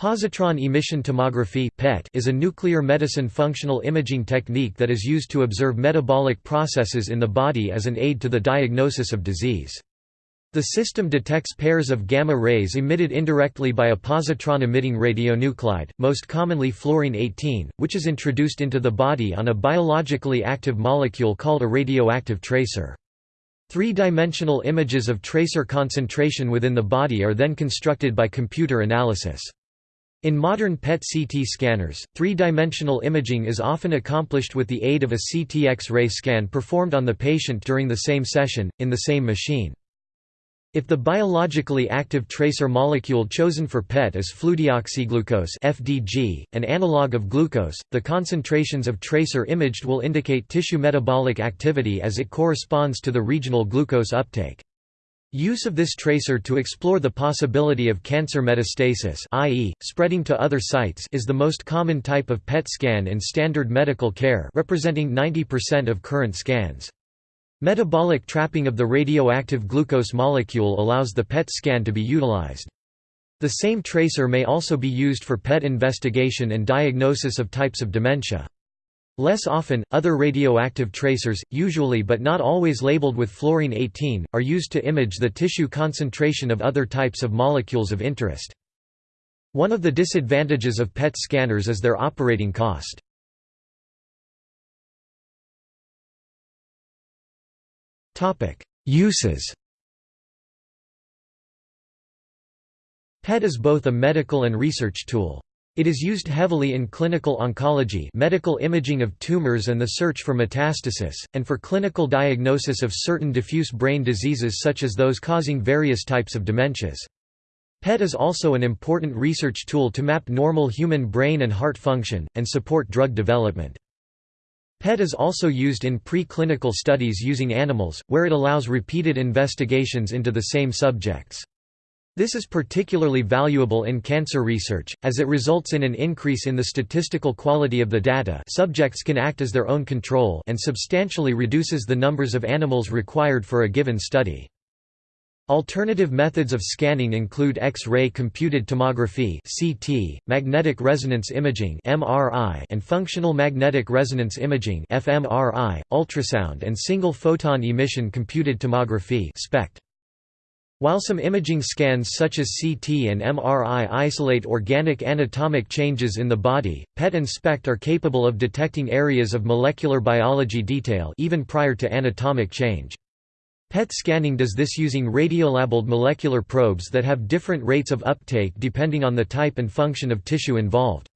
Positron emission tomography (PET) is a nuclear medicine functional imaging technique that is used to observe metabolic processes in the body as an aid to the diagnosis of disease. The system detects pairs of gamma rays emitted indirectly by a positron-emitting radionuclide, most commonly fluorine-18, which is introduced into the body on a biologically active molecule called a radioactive tracer. Three-dimensional images of tracer concentration within the body are then constructed by computer analysis. In modern PET-CT scanners, three-dimensional imaging is often accomplished with the aid of a CT X-ray scan performed on the patient during the same session, in the same machine. If the biologically active tracer molecule chosen for PET is fludeoxyglucose (FDG), an analog of glucose, the concentrations of tracer imaged will indicate tissue metabolic activity as it corresponds to the regional glucose uptake. Use of this tracer to explore the possibility of cancer metastasis i.e., spreading to other sites is the most common type of PET scan in standard medical care representing 90% of current scans. Metabolic trapping of the radioactive glucose molecule allows the PET scan to be utilized. The same tracer may also be used for PET investigation and diagnosis of types of dementia. Less often, other radioactive tracers, usually but not always labeled with fluorine-18, are used to image the tissue concentration of other types of molecules of interest. One of the disadvantages of PET scanners is their operating cost. Uses PET is both a medical and research tool. It is used heavily in clinical oncology medical imaging of tumors and the search for metastasis, and for clinical diagnosis of certain diffuse brain diseases such as those causing various types of dementias. PET is also an important research tool to map normal human brain and heart function, and support drug development. PET is also used in pre-clinical studies using animals, where it allows repeated investigations into the same subjects. This is particularly valuable in cancer research, as it results in an increase in the statistical quality of the data subjects can act as their own control and substantially reduces the numbers of animals required for a given study. Alternative methods of scanning include X-ray computed tomography (CT), magnetic resonance imaging (MRI), and functional magnetic resonance imaging (fMRI), ultrasound and single photon emission computed tomography (SPECT). While some imaging scans such as CT and MRI isolate organic anatomic changes in the body, PET and SPECT are capable of detecting areas of molecular biology detail even prior to anatomic change. PET scanning does this using radiolabeled molecular probes that have different rates of uptake depending on the type and function of tissue involved.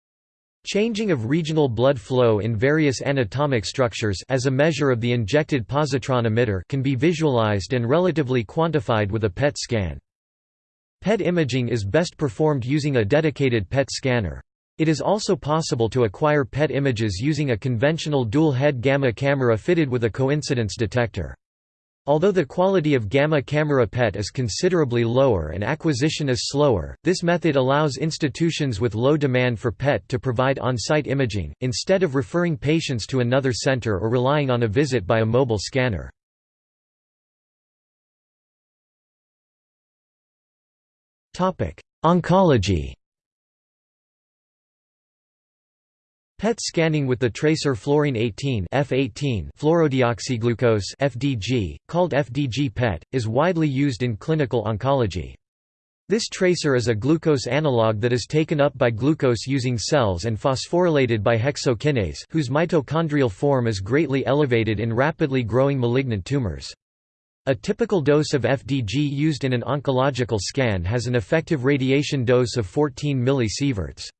Changing of regional blood flow in various anatomic structures as a measure of the injected positron emitter can be visualized and relatively quantified with a PET scan. PET imaging is best performed using a dedicated PET scanner. It is also possible to acquire PET images using a conventional dual-head gamma camera fitted with a coincidence detector. Although the quality of gamma camera PET is considerably lower and acquisition is slower, this method allows institutions with low demand for PET to provide on-site imaging, instead of referring patients to another center or relying on a visit by a mobile scanner. Oncology PET scanning with the tracer fluorine-18 F18 fluorodeoxyglucose FDG, called FDG PET, is widely used in clinical oncology. This tracer is a glucose analog that is taken up by glucose using cells and phosphorylated by hexokinase whose mitochondrial form is greatly elevated in rapidly growing malignant tumors. A typical dose of FDG used in an oncological scan has an effective radiation dose of 14 millisieverts.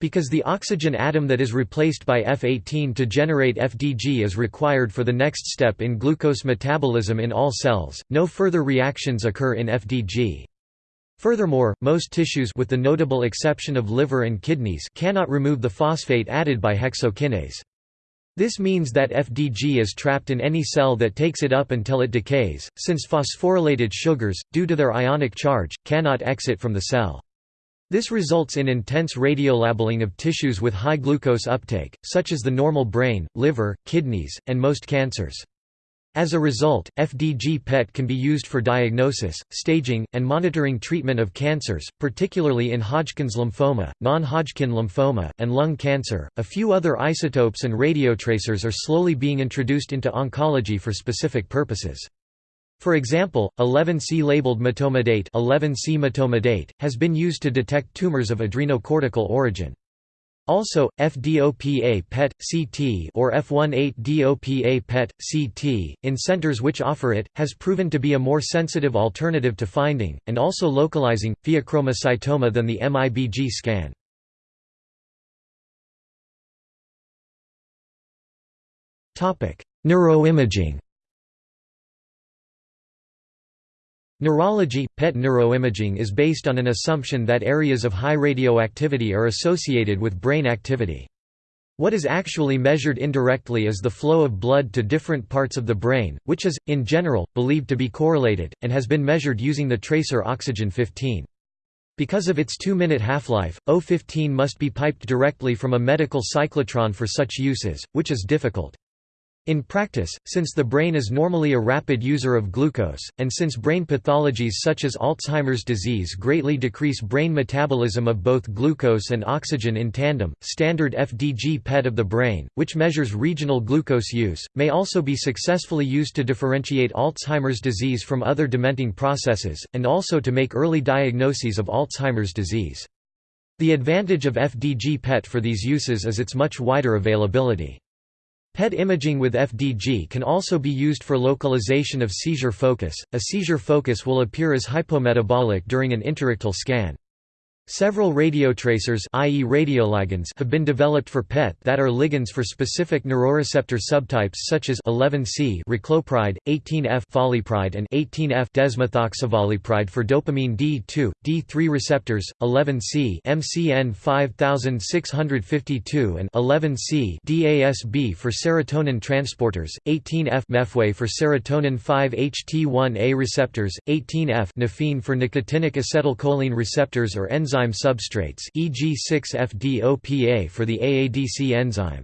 Because the oxygen atom that is replaced by F18 to generate FDG is required for the next step in glucose metabolism in all cells, no further reactions occur in FDG. Furthermore, most tissues with the notable exception of liver and kidneys cannot remove the phosphate added by hexokinase. This means that FDG is trapped in any cell that takes it up until it decays, since phosphorylated sugars, due to their ionic charge, cannot exit from the cell. This results in intense radiolabeling of tissues with high glucose uptake, such as the normal brain, liver, kidneys, and most cancers. As a result, FDG PET can be used for diagnosis, staging, and monitoring treatment of cancers, particularly in Hodgkin's lymphoma, non-Hodgkin lymphoma, and lung cancer. A few other isotopes and radiotracers are slowly being introduced into oncology for specific purposes. For example, 11C labeled metomidate, 11C metomidate has been used to detect tumors of adrenocortical origin. Also, FDOPA PET CT or F18DOPA PET CT in centers which offer it has proven to be a more sensitive alternative to finding and also localizing pheochromocytoma than the MIBG scan. Topic: Neuroimaging Neurology – PET neuroimaging is based on an assumption that areas of high radioactivity are associated with brain activity. What is actually measured indirectly is the flow of blood to different parts of the brain, which is, in general, believed to be correlated, and has been measured using the tracer oxygen-15. Because of its 2-minute half-life, O15 must be piped directly from a medical cyclotron for such uses, which is difficult. In practice, since the brain is normally a rapid user of glucose, and since brain pathologies such as Alzheimer's disease greatly decrease brain metabolism of both glucose and oxygen in tandem, standard FDG PET of the brain, which measures regional glucose use, may also be successfully used to differentiate Alzheimer's disease from other dementing processes, and also to make early diagnoses of Alzheimer's disease. The advantage of FDG PET for these uses is its much wider availability. PET imaging with FDG can also be used for localization of seizure focus. A seizure focus will appear as hypometabolic during an interictal scan. Several radiotracers i.e. radioligands have been developed for PET that are ligands for specific neuroreceptor subtypes such as 11C raclopride, 18F fallypride and 18F desmethoxyfallypride for dopamine D2, D3 receptors, 11C MCN 5652 and 11C DASB for serotonin transporters, 18F mefway for serotonin 5-HT1A receptors, 18F nifene for nicotinic acetylcholine receptors or enzyme enzyme substrates e.g. 6-FDOPA for the AADC enzyme.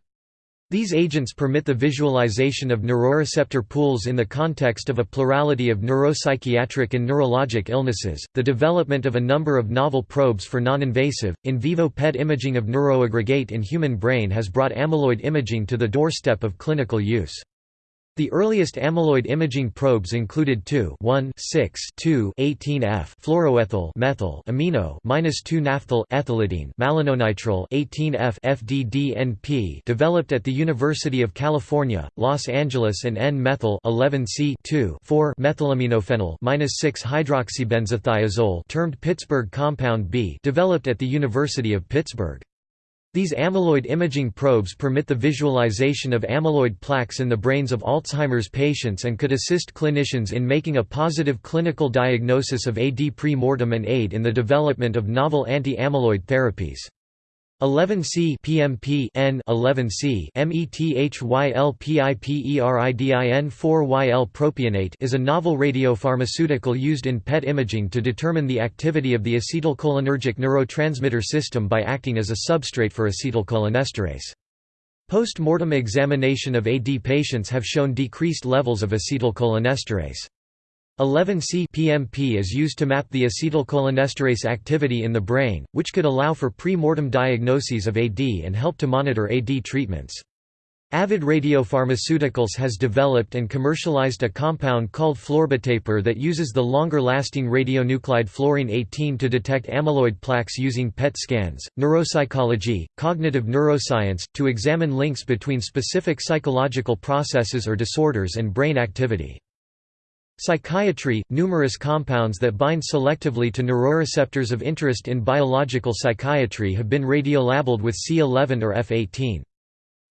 These agents permit the visualization of neuroreceptor pools in the context of a plurality of neuropsychiatric and neurologic illnesses. The development of a number of novel probes for non-invasive, in vivo PET imaging of neuroaggregate in human brain has brought amyloid imaging to the doorstep of clinical use. The earliest amyloid imaging probes included 2 1 6 2 18F fluoroethyl methyl amino -2 naphthyl ethylidene malononitrile 18F FDDNP developed at the University of California, Los Angeles and N-methyl 11C 2 4 methylaminophenyl -6 hydroxybenzothiazole termed Pittsburgh compound B developed at the University of Pittsburgh. These amyloid imaging probes permit the visualization of amyloid plaques in the brains of Alzheimer's patients and could assist clinicians in making a positive clinical diagnosis of AD pre-mortem and aid in the development of novel anti-amyloid therapies. 11C PMP N 11C METHYLPIPERIDIN 4YL propionate is a novel radiopharmaceutical used in PET imaging to determine the activity of the acetylcholinergic neurotransmitter system by acting as a substrate for acetylcholinesterase. Post-mortem examination of AD patients have shown decreased levels of acetylcholinesterase. 11C PMP is used to map the acetylcholinesterase activity in the brain, which could allow for pre-mortem diagnoses of AD and help to monitor AD treatments. Avid Radiopharmaceuticals has developed and commercialized a compound called florbetapir that uses the longer-lasting radionuclide fluorine 18 to detect amyloid plaques using PET scans, neuropsychology, cognitive neuroscience, to examine links between specific psychological processes or disorders and brain activity. Psychiatry – Numerous compounds that bind selectively to neuroreceptors of interest in biological psychiatry have been radiolabeled with C11 or F18.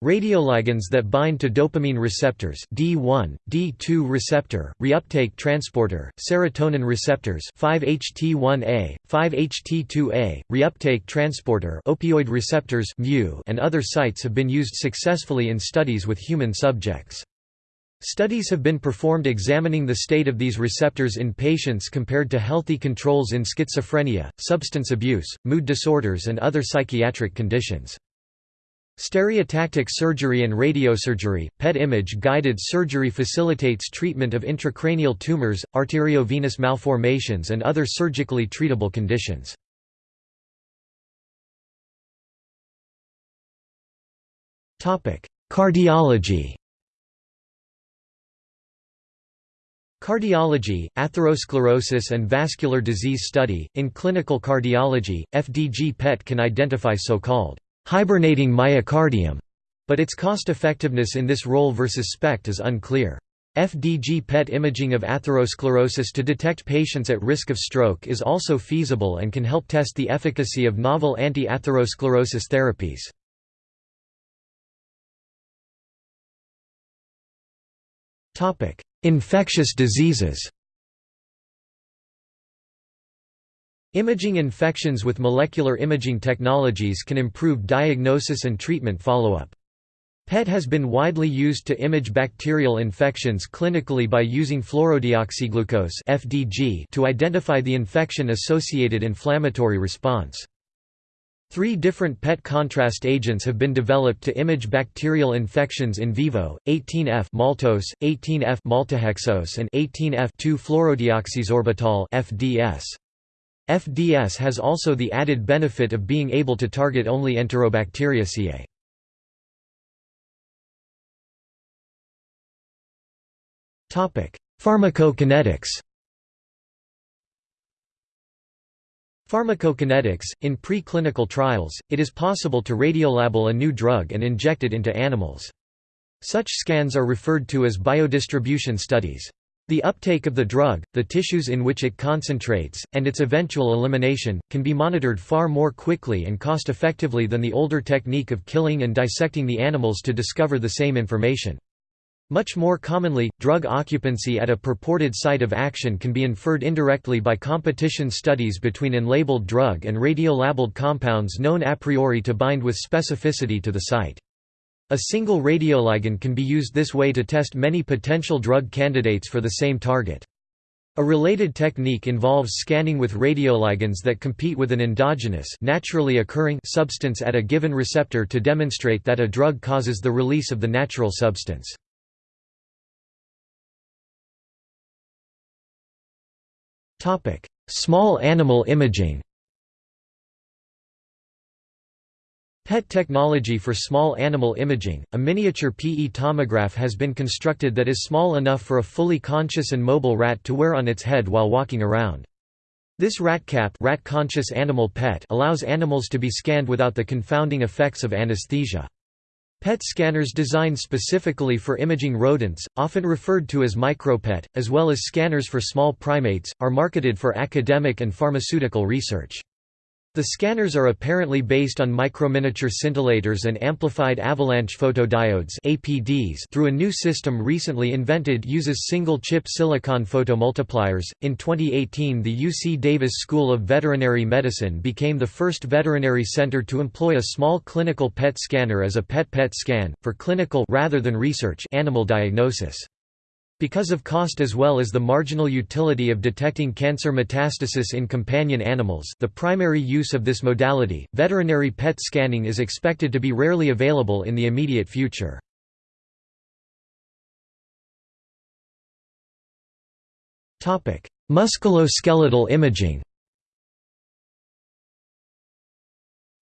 Radioligands that bind to dopamine receptors D1, D2 receptor, reuptake transporter, serotonin receptors 5-HT1A, 5-HT2A, reuptake transporter opioid receptors and other sites have been used successfully in studies with human subjects. Studies have been performed examining the state of these receptors in patients compared to healthy controls in schizophrenia, substance abuse, mood disorders and other psychiatric conditions. Stereotactic surgery and radiosurgery, PET image-guided surgery facilitates treatment of intracranial tumors, arteriovenous malformations and other surgically treatable conditions. Cardiology Cardiology, atherosclerosis and vascular disease study. In clinical cardiology, FDG PET can identify so-called hibernating myocardium, but its cost-effectiveness in this role versus SPECT is unclear. FDG PET imaging of atherosclerosis to detect patients at risk of stroke is also feasible and can help test the efficacy of novel anti-atherosclerosis therapies. Infectious diseases Imaging infections with molecular imaging technologies can improve diagnosis and treatment follow-up. PET has been widely used to image bacterial infections clinically by using fluorodeoxyglucose (FDG) to identify the infection-associated inflammatory response. Three different PET contrast agents have been developed to image bacterial infections in vivo: 18F maltose, 18F maltohexose, and 18F 2-fluorodeoxysorbitol (FDS). FDS has also the added benefit of being able to target only Enterobacteriaceae. Pharmacokinetics Pharmacokinetics – In preclinical trials, it is possible to radiolabel a new drug and inject it into animals. Such scans are referred to as biodistribution studies. The uptake of the drug, the tissues in which it concentrates, and its eventual elimination, can be monitored far more quickly and cost-effectively than the older technique of killing and dissecting the animals to discover the same information. Much more commonly, drug occupancy at a purported site of action can be inferred indirectly by competition studies between unlabeled drug and radiolabeled compounds known a priori to bind with specificity to the site. A single radioligand can be used this way to test many potential drug candidates for the same target. A related technique involves scanning with radioligands that compete with an endogenous naturally occurring substance at a given receptor to demonstrate that a drug causes the release of the natural substance. Small animal imaging PET technology for small animal imaging, a miniature PE tomograph has been constructed that is small enough for a fully conscious and mobile rat to wear on its head while walking around. This RatCAP rat conscious animal PET allows animals to be scanned without the confounding effects of anesthesia. PET scanners designed specifically for imaging rodents, often referred to as micropet, as well as scanners for small primates, are marketed for academic and pharmaceutical research. The scanners are apparently based on microminiature scintillators and amplified avalanche photodiodes (APDs) through a new system recently invented uses single-chip silicon photomultipliers. In 2018, the UC Davis School of Veterinary Medicine became the first veterinary center to employ a small clinical PET scanner as a PET-PET scan for clinical rather than research animal diagnosis. Because of cost as well as the marginal utility of detecting cancer metastasis in companion animals the primary use of this modality, veterinary PET scanning is expected to be rarely available in the immediate future. Musculoskeletal imaging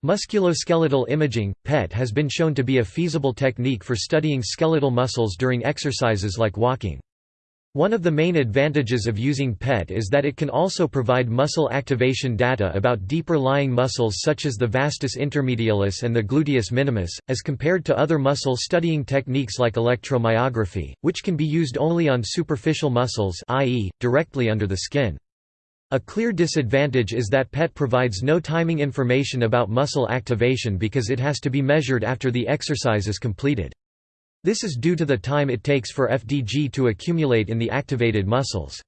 Musculoskeletal imaging, PET has been shown to be a feasible technique for studying skeletal muscles during exercises like walking. One of the main advantages of using PET is that it can also provide muscle activation data about deeper lying muscles such as the vastus intermedialis and the gluteus minimus, as compared to other muscle studying techniques like electromyography, which can be used only on superficial muscles i.e., directly under the skin. A clear disadvantage is that PET provides no timing information about muscle activation because it has to be measured after the exercise is completed. This is due to the time it takes for FDG to accumulate in the activated muscles.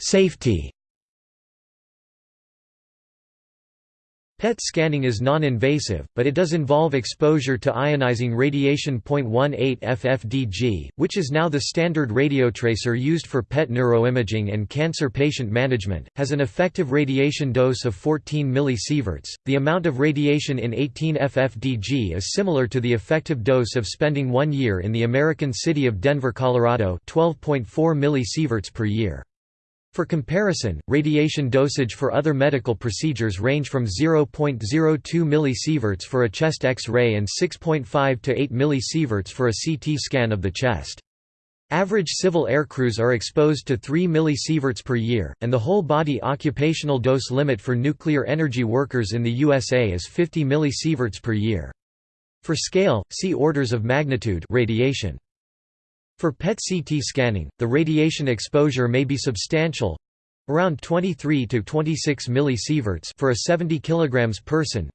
Safety PET scanning is non-invasive, but it does involve exposure to ionizing radiation. 0.18 FFDG, which is now the standard radiotracer used for PET neuroimaging and cancer patient management, has an effective radiation dose of 14 millisieverts. The amount of radiation in 18 FFDG is similar to the effective dose of spending 1 year in the American city of Denver, Colorado, 12.4 millisieverts per year. For comparison, radiation dosage for other medical procedures range from 0.02 millisieverts for a chest X-ray and 6.5 to 8 millisieverts for a CT scan of the chest. Average civil aircrews are exposed to 3 millisieverts per year, and the whole-body occupational dose limit for nuclear energy workers in the USA is 50 millisieverts per year. For scale, see orders of magnitude radiation. For PET-CT scanning, the radiation exposure may be substantial around 23 to 26 millisieverts for a 70 kg person.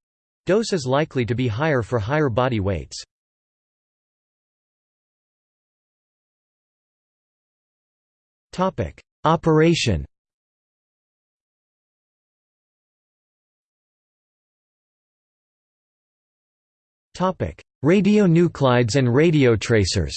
Dose is likely to be higher for higher body weights. Topic: Operation. Topic: Radionuclides and radiotracers.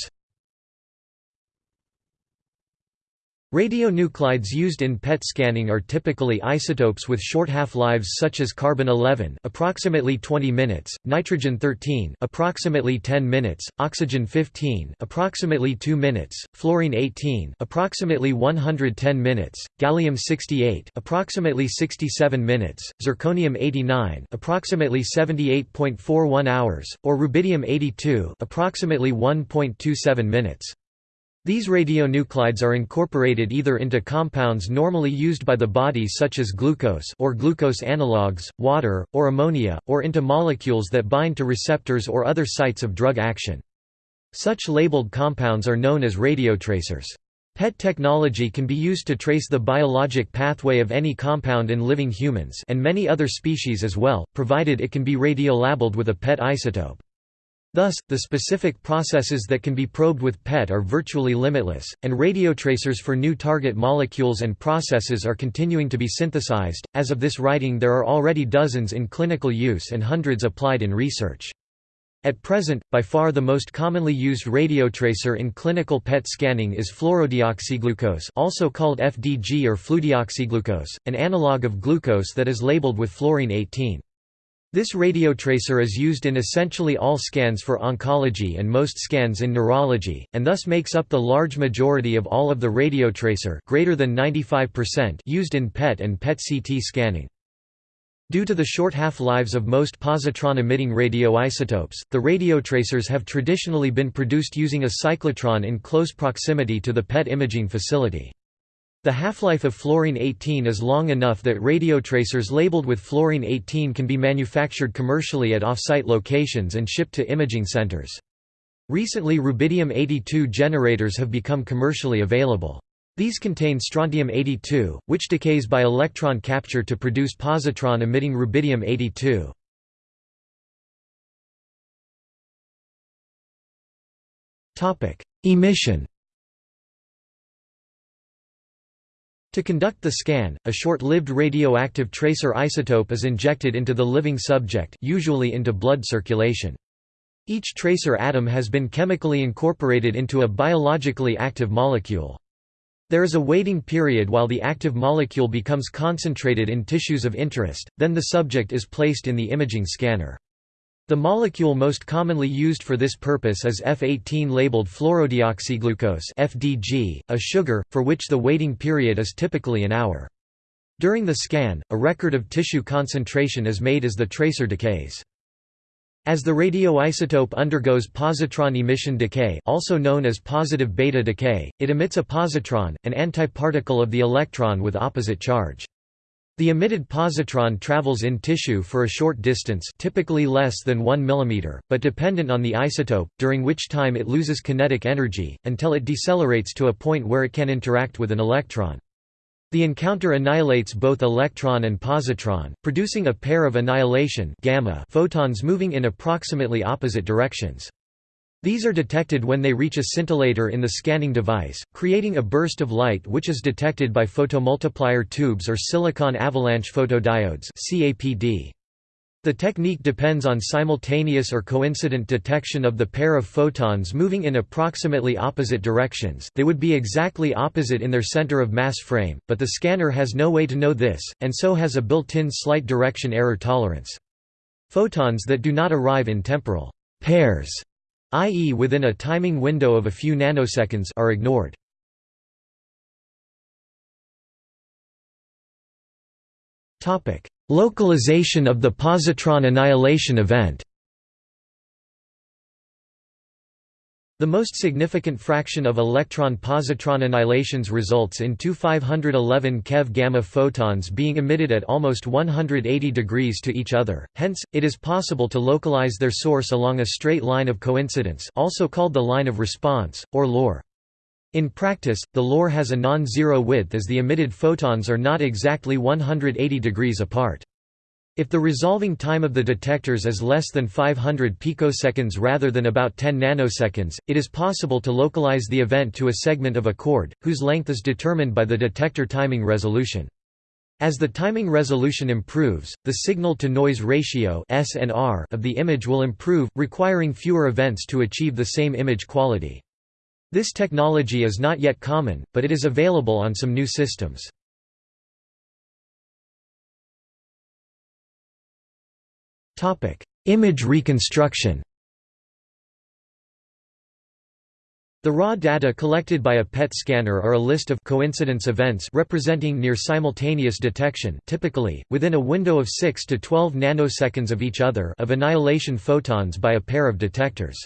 Radionuclides used in PET scanning are typically isotopes with short half-lives such as carbon-11 approximately 20 minutes, nitrogen-13 approximately 10 minutes, oxygen-15 approximately 2 minutes, fluorine-18 approximately 110 minutes, gallium-68 approximately 67 minutes, zirconium-89 approximately 78.41 hours, or rubidium-82 approximately 1.27 minutes. These radionuclides are incorporated either into compounds normally used by the body such as glucose or glucose analogues, water, or ammonia, or into molecules that bind to receptors or other sites of drug action. Such labeled compounds are known as radiotracers. PET technology can be used to trace the biologic pathway of any compound in living humans and many other species as well, provided it can be radiolabeled with a PET isotope. Thus, the specific processes that can be probed with PET are virtually limitless, and radiotracers for new target molecules and processes are continuing to be synthesized. As of this writing, there are already dozens in clinical use and hundreds applied in research. At present, by far the most commonly used radiotracer in clinical PET scanning is fluorodeoxyglucose also called FDG or fludeoxyglucose, an analog of glucose that is labeled with fluorine-18. This radiotracer is used in essentially all scans for oncology and most scans in neurology, and thus makes up the large majority of all of the radiotracer greater than 95% used in PET and PET-CT scanning. Due to the short half-lives of most positron-emitting radioisotopes, the radiotracers have traditionally been produced using a cyclotron in close proximity to the PET imaging facility. The half-life of fluorine-18 is long enough that radiotracers labeled with fluorine-18 can be manufactured commercially at off-site locations and shipped to imaging centers. Recently rubidium-82 generators have become commercially available. These contain strontium-82, which decays by electron capture to produce positron-emitting rubidium-82. Emission To conduct the scan, a short-lived radioactive tracer isotope is injected into the living subject usually into blood circulation. Each tracer atom has been chemically incorporated into a biologically active molecule. There is a waiting period while the active molecule becomes concentrated in tissues of interest, then the subject is placed in the imaging scanner. The molecule most commonly used for this purpose is F18 labeled fluorodeoxyglucose FDG, a sugar, for which the waiting period is typically an hour. During the scan, a record of tissue concentration is made as the tracer decays. As the radioisotope undergoes positron emission decay also known as positive beta decay, it emits a positron, an antiparticle of the electron with opposite charge. The emitted positron travels in tissue for a short distance typically less than 1 mm, but dependent on the isotope, during which time it loses kinetic energy, until it decelerates to a point where it can interact with an electron. The encounter annihilates both electron and positron, producing a pair of annihilation gamma photons moving in approximately opposite directions. These are detected when they reach a scintillator in the scanning device, creating a burst of light which is detected by photomultiplier tubes or silicon avalanche photodiodes. The technique depends on simultaneous or coincident detection of the pair of photons moving in approximately opposite directions they would be exactly opposite in their center of mass frame, but the scanner has no way to know this, and so has a built-in slight direction error tolerance. Photons that do not arrive in temporal pairs, i.e. within a timing window of a few nanoseconds are ignored. Localization of the positron annihilation event The most significant fraction of electron-positron annihilations results in two 511 keV gamma photons being emitted at almost 180 degrees to each other, hence, it is possible to localize their source along a straight line of coincidence also called the line of response, or LOR. In practice, the LOR has a non-zero width as the emitted photons are not exactly 180 degrees apart. If the resolving time of the detectors is less than 500 picoseconds rather than about 10 nanoseconds, it is possible to localize the event to a segment of a chord, whose length is determined by the detector timing resolution. As the timing resolution improves, the signal-to-noise ratio of the image will improve, requiring fewer events to achieve the same image quality. This technology is not yet common, but it is available on some new systems. Topic: Image reconstruction. The raw data collected by a PET scanner are a list of coincidence events representing near simultaneous detection typically, within a window of 6 to 12 nanoseconds of each other of annihilation photons by a pair of detectors.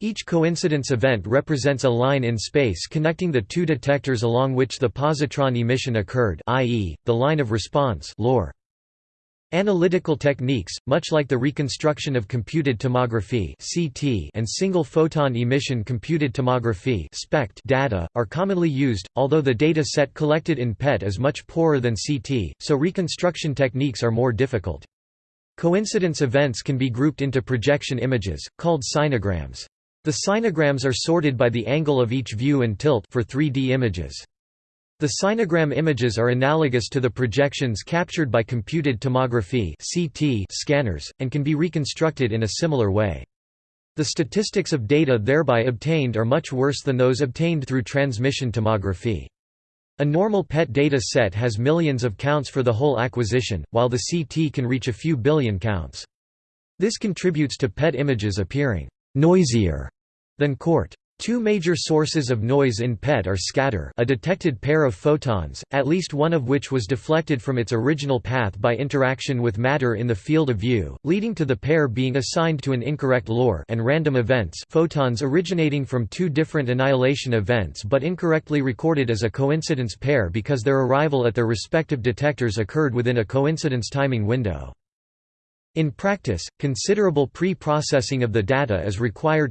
Each coincidence event represents a line in space connecting the two detectors along which the positron emission occurred i.e., the line of response LOR. Analytical techniques, much like the reconstruction of computed tomography (CT) and single-photon emission computed tomography (SPECT) data, are commonly used, although the data set collected in PET is much poorer than CT, so reconstruction techniques are more difficult. Coincidence events can be grouped into projection images, called sinograms. The sinograms are sorted by the angle of each view and tilt for 3D images. The sinogram images are analogous to the projections captured by computed tomography scanners, and can be reconstructed in a similar way. The statistics of data thereby obtained are much worse than those obtained through transmission tomography. A normal PET data set has millions of counts for the whole acquisition, while the CT can reach a few billion counts. This contributes to PET images appearing «noisier» than CRT. Two major sources of noise in PET are scatter a detected pair of photons, at least one of which was deflected from its original path by interaction with matter in the field of view, leading to the pair being assigned to an incorrect LOR and random events photons originating from two different annihilation events but incorrectly recorded as a coincidence pair because their arrival at their respective detectors occurred within a coincidence timing window. In practice, considerable pre-processing of the data is required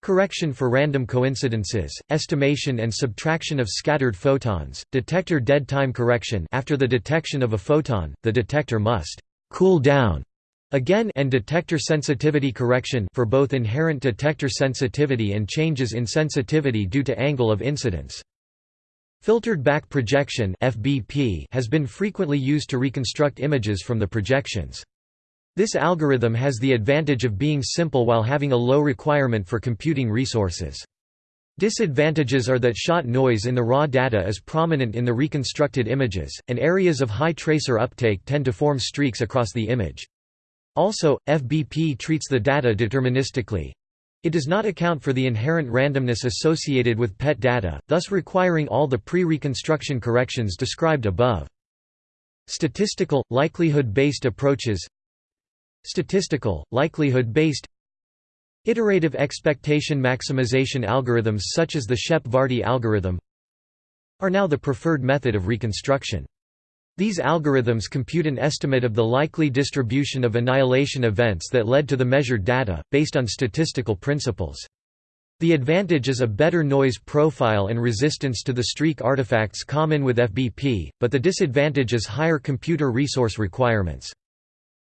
Correction for random coincidences, estimation and subtraction of scattered photons, detector dead time correction after the detection of a photon, the detector must «cool down» again and detector sensitivity correction for both inherent detector sensitivity and changes in sensitivity due to angle of incidence. Filtered back projection FBP has been frequently used to reconstruct images from the projections. This algorithm has the advantage of being simple while having a low requirement for computing resources. Disadvantages are that shot noise in the raw data is prominent in the reconstructed images, and areas of high tracer uptake tend to form streaks across the image. Also, FBP treats the data deterministically. It does not account for the inherent randomness associated with PET data, thus requiring all the pre-reconstruction corrections described above. Statistical, likelihood-based approaches Statistical, likelihood-based Iterative expectation maximization algorithms such as the Shep-Vardi algorithm are now the preferred method of reconstruction. These algorithms compute an estimate of the likely distribution of annihilation events that led to the measured data, based on statistical principles. The advantage is a better noise profile and resistance to the streak artifacts common with FBP, but the disadvantage is higher computer resource requirements.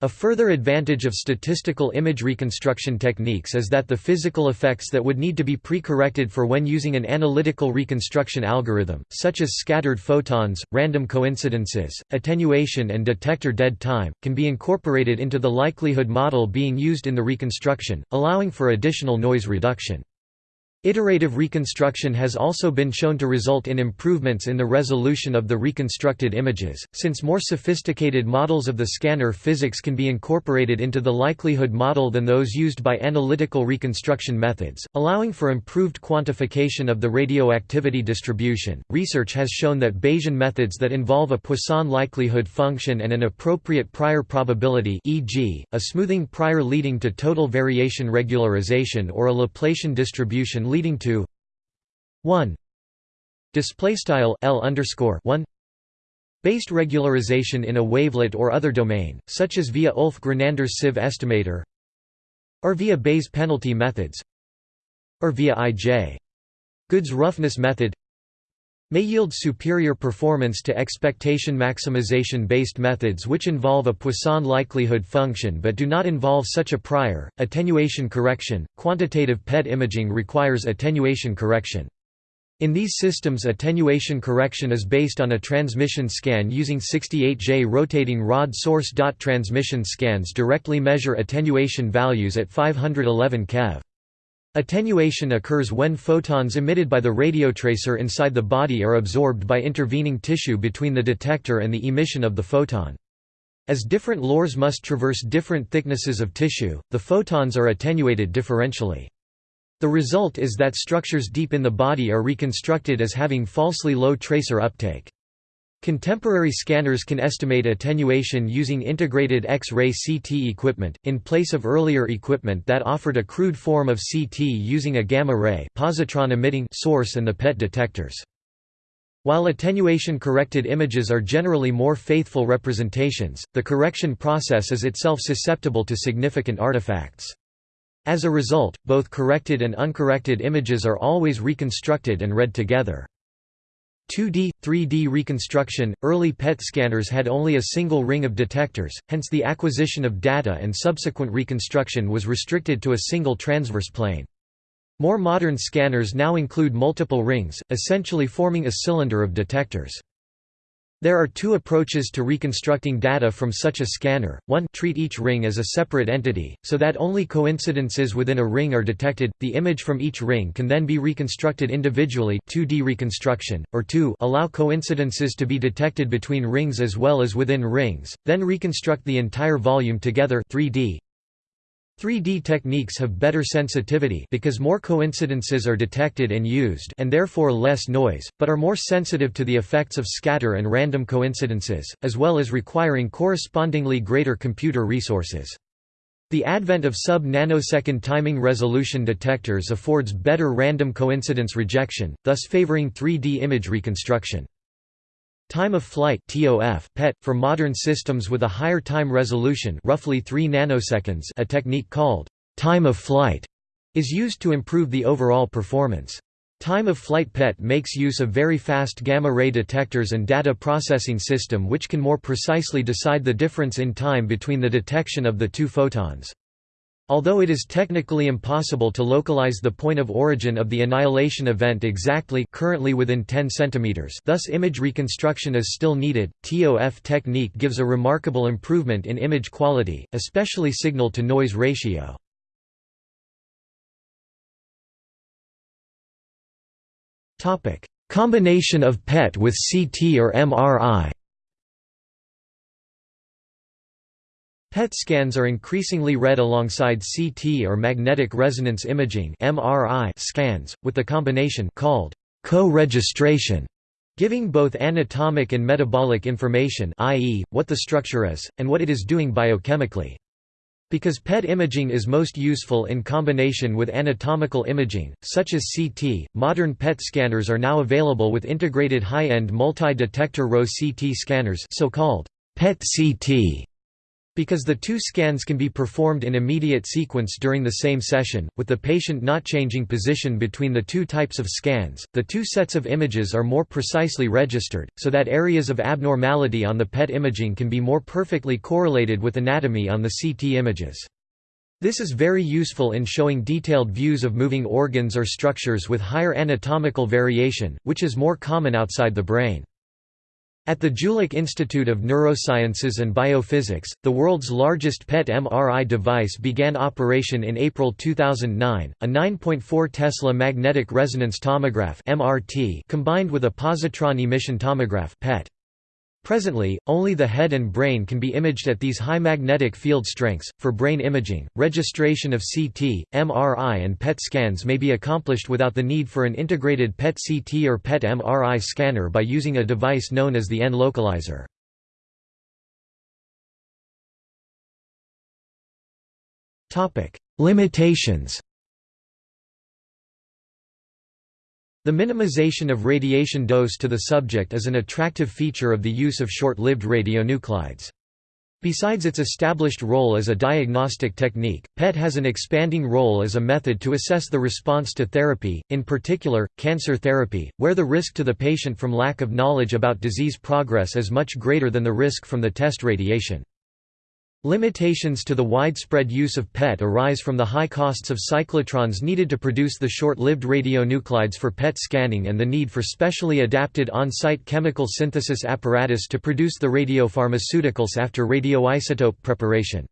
A further advantage of statistical image reconstruction techniques is that the physical effects that would need to be pre-corrected for when using an analytical reconstruction algorithm, such as scattered photons, random coincidences, attenuation and detector dead time, can be incorporated into the likelihood model being used in the reconstruction, allowing for additional noise reduction. Iterative reconstruction has also been shown to result in improvements in the resolution of the reconstructed images, since more sophisticated models of the scanner physics can be incorporated into the likelihood model than those used by analytical reconstruction methods, allowing for improved quantification of the radioactivity distribution. Research has shown that Bayesian methods that involve a Poisson likelihood function and an appropriate prior probability, e.g., a smoothing prior leading to total variation regularization or a Laplacian distribution leading to 1 display style l underscore 1 based regularization in a wavelet or other domain, such as via Ulf Grenander's sieve estimator, or via Bayes penalty methods, or via I.J. Good's roughness method may yield superior performance to expectation maximization based methods which involve a Poisson likelihood function but do not involve such a prior. Attenuation correction Quantitative PET imaging requires attenuation correction. In these systems attenuation correction is based on a transmission scan using 68J rotating rod source. Transmission scans directly measure attenuation values at 511 keV. Attenuation occurs when photons emitted by the radiotracer inside the body are absorbed by intervening tissue between the detector and the emission of the photon. As different LORs must traverse different thicknesses of tissue, the photons are attenuated differentially. The result is that structures deep in the body are reconstructed as having falsely low tracer uptake. Contemporary scanners can estimate attenuation using integrated X-ray CT equipment, in place of earlier equipment that offered a crude form of CT using a gamma-ray positron-emitting source and the PET detectors. While attenuation-corrected images are generally more faithful representations, the correction process is itself susceptible to significant artifacts. As a result, both corrected and uncorrected images are always reconstructed and read together. 2D, 3D reconstruction – Early PET scanners had only a single ring of detectors, hence the acquisition of data and subsequent reconstruction was restricted to a single transverse plane. More modern scanners now include multiple rings, essentially forming a cylinder of detectors. There are two approaches to reconstructing data from such a scanner, one treat each ring as a separate entity, so that only coincidences within a ring are detected, the image from each ring can then be reconstructed individually 2D reconstruction, or two allow coincidences to be detected between rings as well as within rings, then reconstruct the entire volume together 3D, 3D techniques have better sensitivity because more coincidences are detected and used and therefore less noise, but are more sensitive to the effects of scatter and random coincidences, as well as requiring correspondingly greater computer resources. The advent of sub-nanosecond timing resolution detectors affords better random coincidence rejection, thus favoring 3D image reconstruction. Time of flight (TOF) PET for modern systems with a higher time resolution, roughly 3 nanoseconds, a technique called time of flight is used to improve the overall performance. Time of flight PET makes use of very fast gamma ray detectors and data processing system which can more precisely decide the difference in time between the detection of the two photons. Although it is technically impossible to localize the point of origin of the annihilation event exactly currently within 10 cm thus image reconstruction is still needed, TOF technique gives a remarkable improvement in image quality, especially signal-to-noise ratio. Combination of PET with CT or MRI PET scans are increasingly read alongside CT or magnetic resonance imaging (MRI) scans, with the combination called co-registration, giving both anatomic and metabolic information, i.e., what the structure is and what it is doing biochemically. Because PET imaging is most useful in combination with anatomical imaging, such as CT, modern PET scanners are now available with integrated high-end multi-detector row CT scanners so-called PET-CT Because the two scans can be performed in immediate sequence during the same session, with the patient not changing position between the two types of scans, the two sets of images are more precisely registered, so that areas of abnormality on the PET imaging can be more perfectly correlated with anatomy on the CT images. This is very useful in showing detailed views of moving organs or structures with higher anatomical variation, which is more common outside the brain. At the Jülich Institute of Neurosciences and Biophysics, the world's largest PET MRI device began operation in April 2009, a 9.4 Tesla magnetic resonance tomograph combined with a positron emission tomograph (PET). Presently, only the head and brain can be imaged at these high magnetic field strengths. For brain imaging, registration of CT, MRI, and PET scans may be accomplished without the need for an integrated PET CT or PET MRI scanner by using a device known as the N-localizer. Limitations The minimization of radiation dose to the subject is an attractive feature of the use of short-lived radionuclides. Besides its established role as a diagnostic technique, PET has an expanding role as a method to assess the response to therapy, in particular, cancer therapy, where the risk to the patient from lack of knowledge about disease progress is much greater than the risk from the test radiation. Limitations to the widespread use of PET arise from the high costs of cyclotrons needed to produce the short-lived radionuclides for PET scanning and the need for specially adapted on-site chemical synthesis apparatus to produce the radiopharmaceuticals after radioisotope preparation.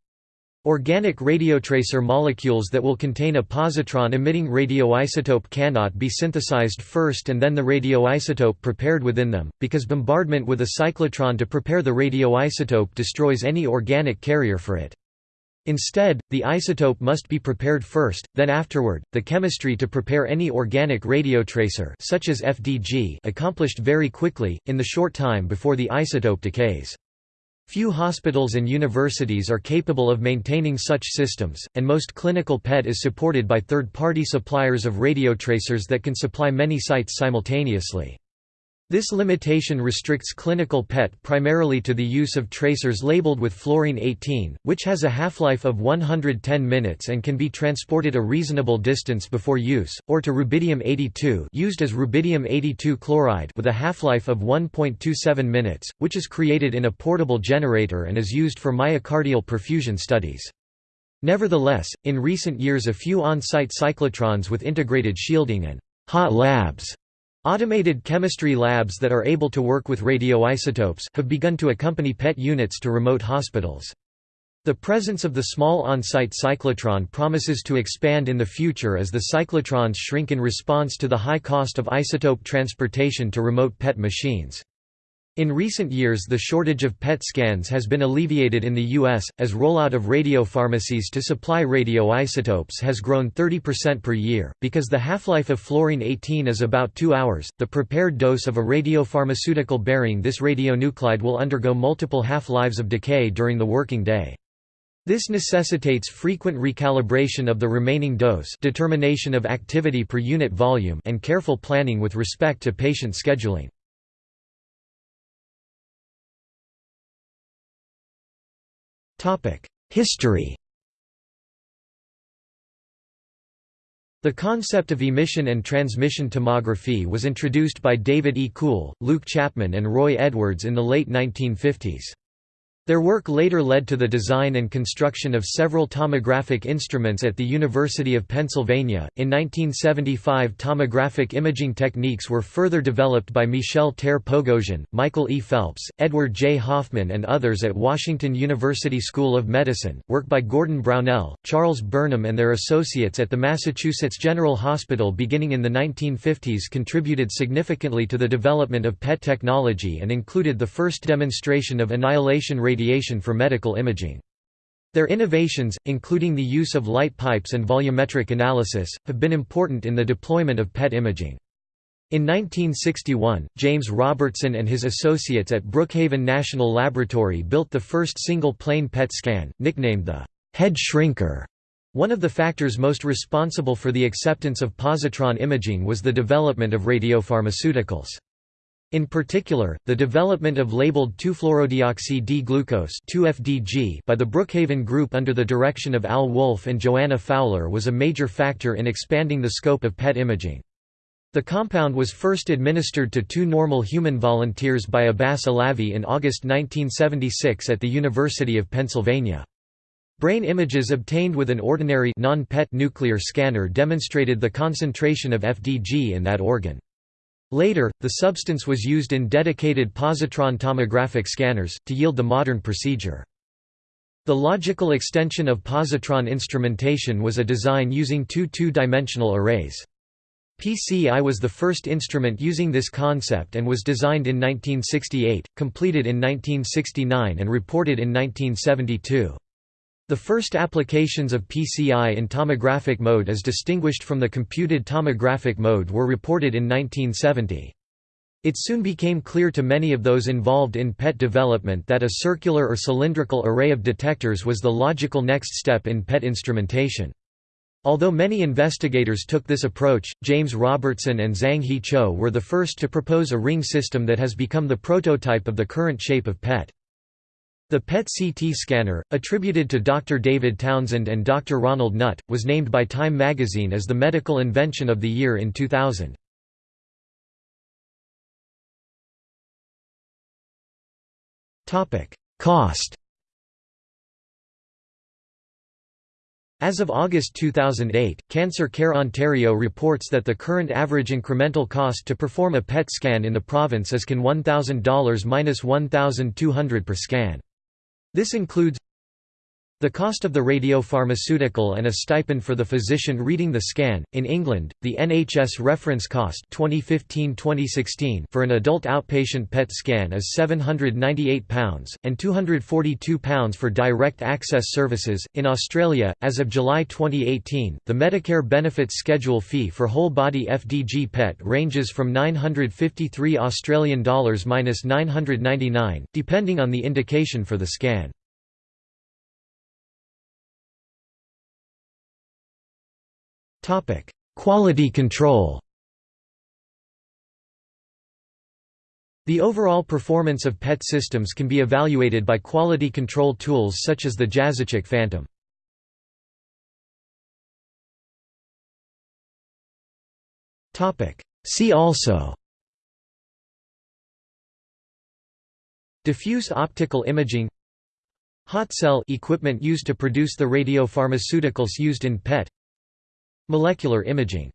Organic radiotracer molecules that will contain a positron-emitting radioisotope cannot be synthesized first and then the radioisotope prepared within them, because bombardment with a cyclotron to prepare the radioisotope destroys any organic carrier for it. Instead, the isotope must be prepared first, then afterward, the chemistry to prepare any organic radiotracer such as FDG accomplished very quickly, in the short time before the isotope decays. Few hospitals and universities are capable of maintaining such systems, and most clinical PET is supported by third-party suppliers of radiotracers that can supply many sites simultaneously. This limitation restricts clinical PET primarily to the use of tracers labeled with fluorine-18, which has a half-life of 110 minutes and can be transported a reasonable distance before use, or to rubidium-82 used as rubidium-82 chloride with a half-life of 1.27 minutes, which is created in a portable generator and is used for myocardial perfusion studies. Nevertheless, in recent years a few on-site cyclotrons with integrated shielding and hot labs Automated chemistry labs that are able to work with radioisotopes have begun to accompany PET units to remote hospitals. The presence of the small on-site cyclotron promises to expand in the future as the cyclotrons shrink in response to the high cost of isotope transportation to remote PET machines. In recent years the shortage of PET scans has been alleviated in the U.S., as rollout of radiopharmacies to supply radioisotopes has grown 30% per year. Because the half-life of fluorine-18 is about 2 hours, the prepared dose of a radiopharmaceutical bearing this radionuclide will undergo multiple half-lives of decay during the working day. This necessitates frequent recalibration of the remaining dose determination of activity per unit volume and careful planning with respect to patient scheduling. History The concept of emission and transmission tomography was introduced by David E. Kuhl, Luke Chapman and Roy Edwards in the late 1950s. Their work later led to the design and construction of several tomographic instruments at the University of Pennsylvania. In 1975, tomographic imaging techniques were further developed by Michel Ter-Pogossian, Michael E. Phelps, Edward J. Hoffman, and others at Washington University School of Medicine. Work by Gordon Brownell, Charles Burnham, and their associates at the Massachusetts General Hospital beginning in the 1950s contributed significantly to the development of PET technology and included the first demonstration of annihilation radiation radiation for medical imaging. Their innovations, including the use of light pipes and volumetric analysis, have been important in the deployment of PET imaging. In 1961, James Robertson and his associates at Brookhaven National Laboratory built the first single-plane PET scan, nicknamed the «head shrinker». One of the factors most responsible for the acceptance of positron imaging was the development of radiopharmaceuticals. In particular, the development of labeled 2-fluorodeoxy-D-glucose by the Brookhaven Group under the direction of Al Wolf and Joanna Fowler was a major factor in expanding the scope of PET imaging. The compound was first administered to two normal human volunteers by Abbas Alavi in August 1976 at the University of Pennsylvania. Brain images obtained with an ordinary nuclear scanner demonstrated the concentration of FDG in that organ. Later, the substance was used in dedicated positron tomographic scanners, to yield the modern procedure. The logical extension of positron instrumentation was a design using two two-dimensional arrays. PCI was the first instrument using this concept and was designed in 1968, completed in 1969 and reported in 1972. The first applications of PCI in tomographic mode as distinguished from the computed tomographic mode were reported in 1970. It soon became clear to many of those involved in PET development that a circular or cylindrical array of detectors was the logical next step in PET instrumentation. Although many investigators took this approach, James Robertson and Zang-Hee Cho were the first to propose a ring system that has become the prototype of the current shape of PET. The PET-CT scanner, attributed to Dr. David Townsend and Dr. Ronald Nutt, was named by Time magazine as the medical invention of the year in 2000. Cost As of August 2008, Cancer Care Ontario reports that the current average incremental cost to perform a PET scan in the province is CAN $1,000–1,200 per scan. This includes the cost of the radiopharmaceutical and a stipend for the physician reading the scan. In England, the NHS reference cost 2015-2016 for an adult outpatient PET scan is £798 and £242 for direct access services. In Australia, as of July 2018, the Medicare benefits schedule fee for whole body FDG PET ranges from 953 Australian dollars minus 999 depending on the indication for the scan. Topic: Quality control. The overall performance of PET systems can be evaluated by quality control tools such as the Jaszczak Phantom. Topic: See also. Diffuse optical imaging. Hot cell equipment used to produce the radiopharmaceuticals used in PET Molecular imaging